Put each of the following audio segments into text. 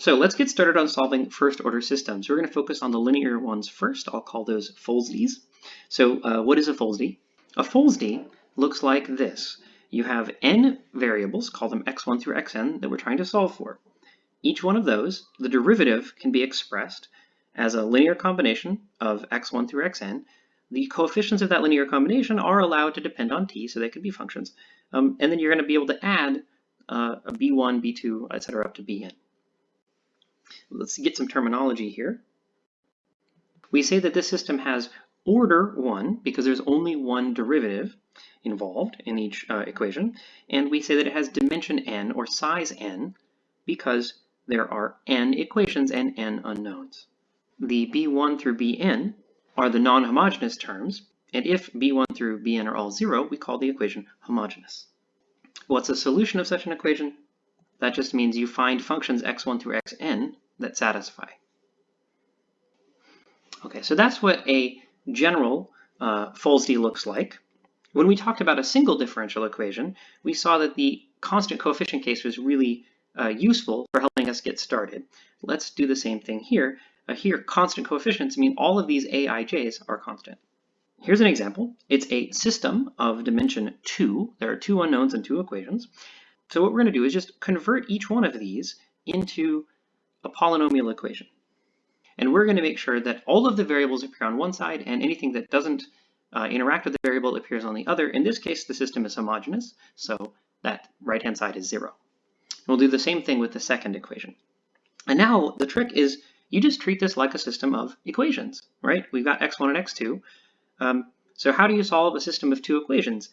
So let's get started on solving first order systems. We're going to focus on the linear ones first. I'll call those Folsdees. So uh, what is a Folsdee? A Folsdee looks like this. You have n variables, call them x1 through xn, that we're trying to solve for. Each one of those, the derivative can be expressed as a linear combination of x1 through xn. The coefficients of that linear combination are allowed to depend on t, so they could be functions. Um, and then you're going to be able to add uh, a b1, b2, etc. up to bn. Let's get some terminology here. We say that this system has order 1 because there's only one derivative involved in each uh, equation, and we say that it has dimension n or size n because there are n equations and n unknowns. The b1 through bn are the non-homogeneous terms, and if b1 through bn are all zero, we call the equation homogeneous. What's the solution of such an equation? That just means you find functions x1 through xn that satisfy. Okay, so that's what a general uh, Folsdee looks like. When we talked about a single differential equation, we saw that the constant coefficient case was really uh, useful for helping us get started. Let's do the same thing here. Uh, here, constant coefficients mean all of these aij's are constant. Here's an example. It's a system of dimension 2. There are two unknowns and two equations. So what we're going to do is just convert each one of these into a polynomial equation. And we're going to make sure that all of the variables appear on one side and anything that doesn't uh, interact with the variable appears on the other. In this case, the system is homogeneous, so that right-hand side is zero. We'll do the same thing with the second equation. And now the trick is you just treat this like a system of equations, right? We've got x1 and x2. Um, so how do you solve a system of two equations?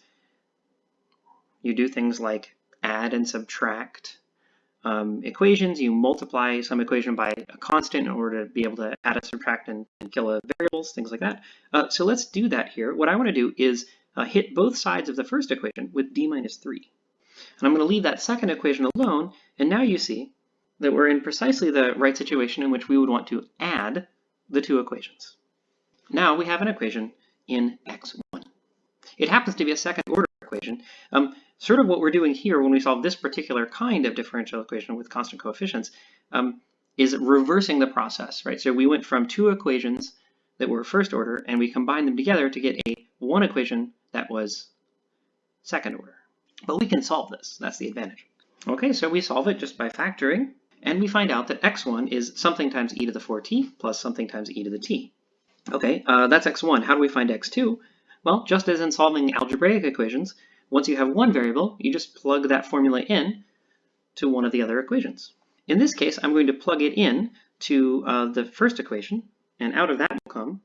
You do things like add and subtract, um, equations, you multiply some equation by a constant in order to be able to add a subtract and, and kill a variables, things like that. Uh, so let's do that here. What I want to do is uh, hit both sides of the first equation with d minus 3. And I'm going to leave that second equation alone, and now you see that we're in precisely the right situation in which we would want to add the two equations. Now we have an equation in x1. It happens to be a second order equation. Um, sort of what we're doing here when we solve this particular kind of differential equation with constant coefficients um, is reversing the process, right? So we went from two equations that were first order and we combined them together to get a one equation that was second order. But we can solve this, that's the advantage. Okay, so we solve it just by factoring and we find out that x1 is something times e to the 4t plus something times e to the t. Okay, uh, that's x1. How do we find x2? Well, just as in solving algebraic equations, once you have one variable, you just plug that formula in to one of the other equations. In this case, I'm going to plug it in to uh, the first equation, and out of that will come,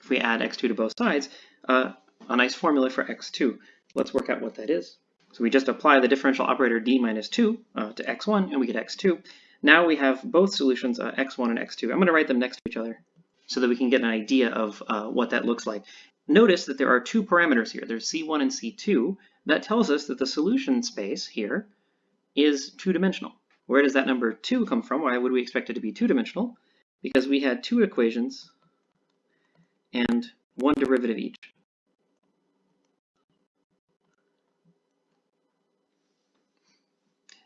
if we add x2 to both sides, uh, a nice formula for x2. Let's work out what that is. So we just apply the differential operator d minus 2 uh, to x1, and we get x2. Now we have both solutions, uh, x1 and x2. I'm going to write them next to each other so that we can get an idea of uh, what that looks like. Notice that there are two parameters here. There's C1 and C2. That tells us that the solution space here is two-dimensional. Where does that number 2 come from? Why would we expect it to be two-dimensional? Because we had two equations and one derivative each.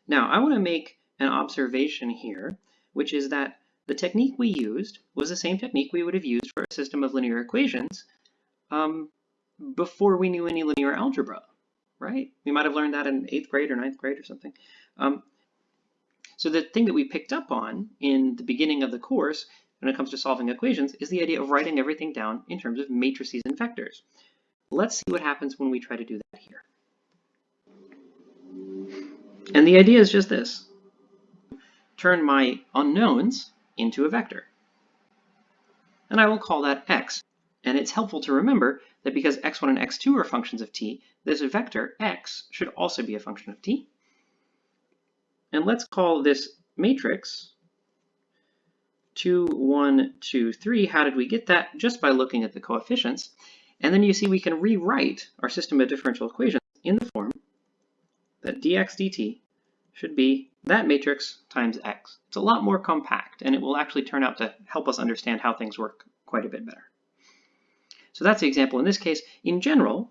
Now, I want to make an observation here, which is that the technique we used was the same technique we would have used for a system of linear equations, um, before we knew any linear algebra, right? We might have learned that in eighth grade or ninth grade or something. Um, so the thing that we picked up on in the beginning of the course when it comes to solving equations is the idea of writing everything down in terms of matrices and vectors. Let's see what happens when we try to do that here. And the idea is just this. Turn my unknowns into a vector. And I will call that x. And it's helpful to remember that because x1 and x2 are functions of t, this vector x should also be a function of t. And let's call this matrix 2, 1, 2, 3. How did we get that? Just by looking at the coefficients. And then you see we can rewrite our system of differential equations in the form that dx dt should be that matrix times x. It's a lot more compact, and it will actually turn out to help us understand how things work quite a bit better. So that's the example in this case. In general,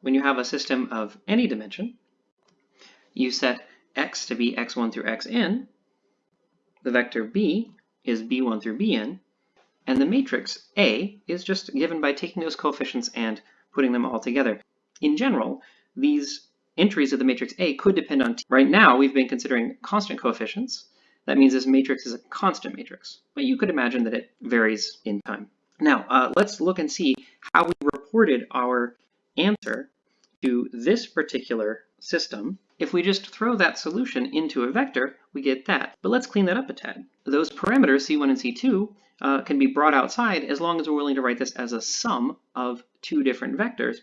when you have a system of any dimension, you set x to be x1 through xn, the vector b is b1 through bn, and the matrix A is just given by taking those coefficients and putting them all together. In general, these entries of the matrix A could depend on t. Right now, we've been considering constant coefficients. That means this matrix is a constant matrix, but you could imagine that it varies in time. Now, uh, let's look and see how we reported our answer to this particular system. If we just throw that solution into a vector, we get that. But let's clean that up a tad. Those parameters, C1 and C2, uh, can be brought outside as long as we're willing to write this as a sum of two different vectors.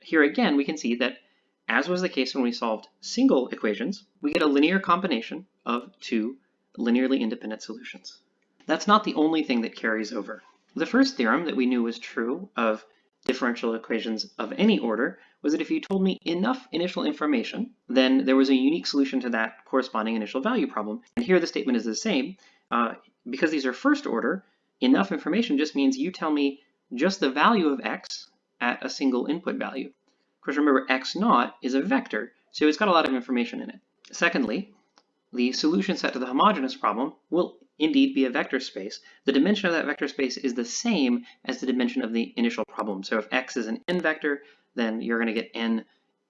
Here again, we can see that as was the case when we solved single equations, we get a linear combination of two linearly independent solutions. That's not the only thing that carries over. The first theorem that we knew was true of differential equations of any order was that if you told me enough initial information, then there was a unique solution to that corresponding initial value problem. And here the statement is the same. Uh, because these are first order, enough information just means you tell me just the value of x at a single input value. Of course, remember x naught is a vector, so it's got a lot of information in it. Secondly, the solution set to the homogeneous problem will indeed be a vector space. The dimension of that vector space is the same as the dimension of the initial problem. So if x is an n vector, then you're going to get n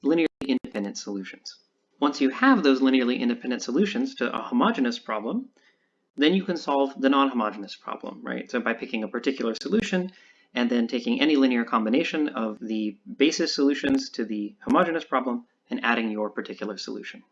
linearly independent solutions. Once you have those linearly independent solutions to a homogeneous problem, then you can solve the non-homogeneous problem, right? So by picking a particular solution and then taking any linear combination of the basis solutions to the homogeneous problem and adding your particular solution.